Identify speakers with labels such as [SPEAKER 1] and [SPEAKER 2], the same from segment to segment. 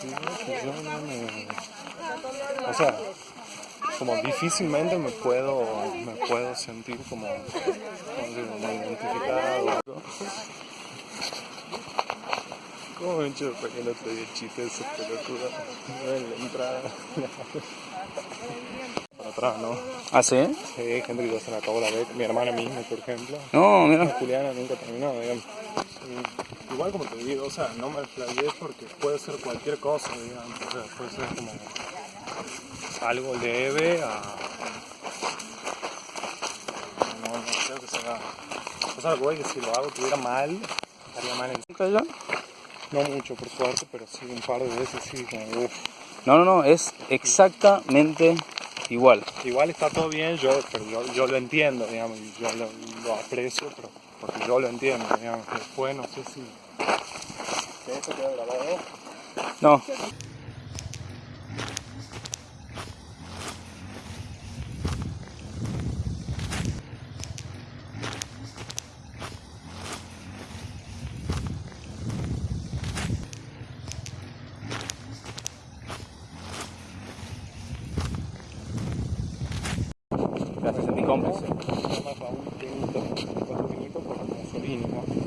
[SPEAKER 1] sí, yo no me... O sea, como difícilmente me puedo, me puedo sentir como, identificado. ¿Cómo para que te la entrada. Atrás, ¿no?
[SPEAKER 2] ¿Ah, sí?
[SPEAKER 1] Sí, gente que ya se le acabó la beca. Mi hermana misma, por ejemplo.
[SPEAKER 2] No, mira.
[SPEAKER 1] Juliana nunca terminó, digamos. Y igual como te digo, o sea, no me flayé porque puede ser cualquier cosa, digamos. O sea, puede ser como algo leve a... No, no creo que sea... O sea, güey, que si lo hago tuviera mal, estaría mal en
[SPEAKER 2] ¿Cayó?
[SPEAKER 1] No mucho, por suerte, pero sí un par de veces sí, como.
[SPEAKER 2] No, no, no, es exactamente igual.
[SPEAKER 1] Igual está todo bien, yo, pero yo, yo lo entiendo, digamos, yo lo, lo aprecio, pero porque yo lo entiendo, digamos. Después no sé si... si ¿Esto queda grabado?
[SPEAKER 2] No. Gracias a mi cómplice.
[SPEAKER 1] Nada más a un vinito, cuatro vinitos por Mussolini, ¿no?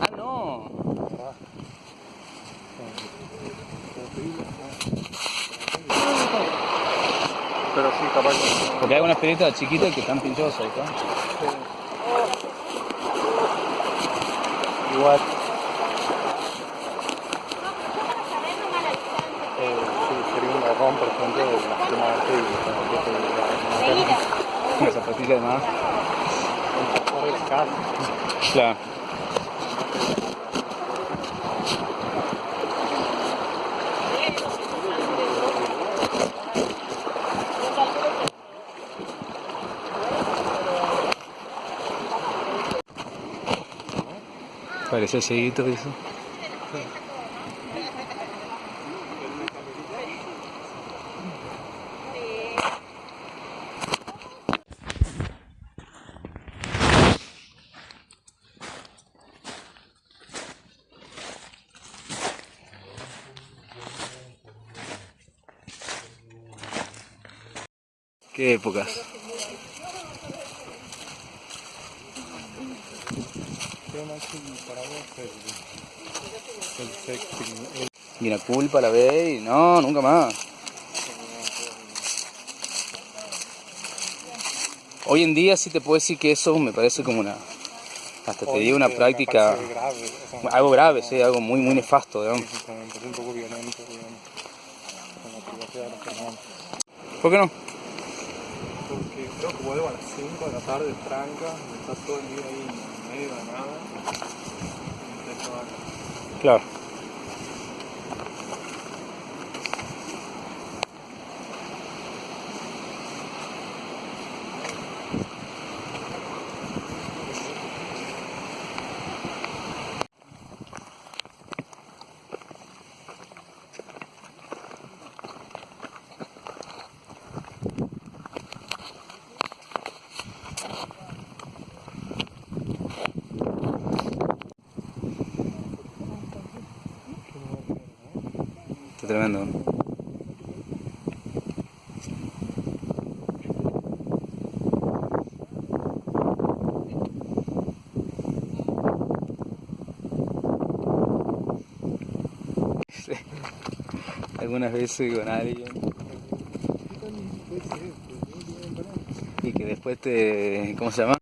[SPEAKER 2] Ah, no.
[SPEAKER 1] Pero sí, capaz que...
[SPEAKER 2] Porque hay unas pelitas chiquitas que están pinchosas, ¿está?
[SPEAKER 1] Igual. Eh, sí, sería un garrón, por ejemplo, de la firma de Facebook, como que te-
[SPEAKER 2] Una zapatilla de más.
[SPEAKER 1] por el caso.
[SPEAKER 2] Claro. Parecía seguito eso. Qué épocas. La culpa la ve y no, nunca más. Hoy en día sí te puedo decir que eso me parece como una, hasta te digo una práctica,
[SPEAKER 1] me parece grave, o sea,
[SPEAKER 2] algo grave, sí, algo muy, muy nefasto, digamos.
[SPEAKER 1] un poco violento, digamos.
[SPEAKER 2] ¿Por qué no?
[SPEAKER 1] Porque creo que vuelvo a las 5 de la tarde, tranca, está todo el día ahí en medio de nada. y
[SPEAKER 2] Claro. Está tremendo. Algunas veces con alguien y que después te. ¿Cómo se llama?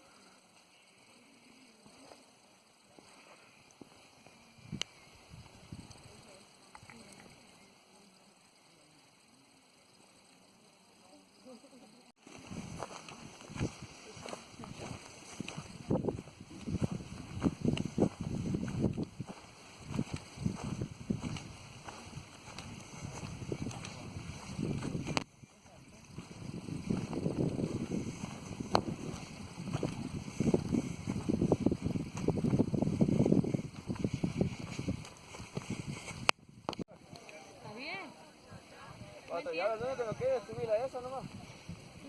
[SPEAKER 3] ahora lo único que nos queda es subir a esa nomás.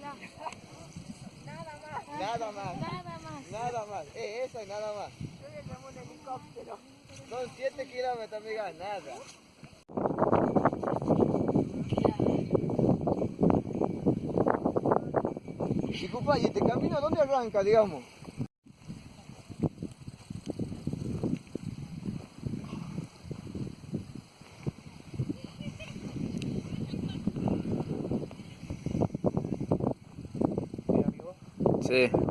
[SPEAKER 4] Nada más.
[SPEAKER 3] Nada más.
[SPEAKER 4] Nada más.
[SPEAKER 3] Nada más. Eh, esa y nada más.
[SPEAKER 4] un helicóptero.
[SPEAKER 3] Son 7 kilómetros, amiga, nada. Compa, ¿y este camino dónde arranca, digamos?
[SPEAKER 2] Sí.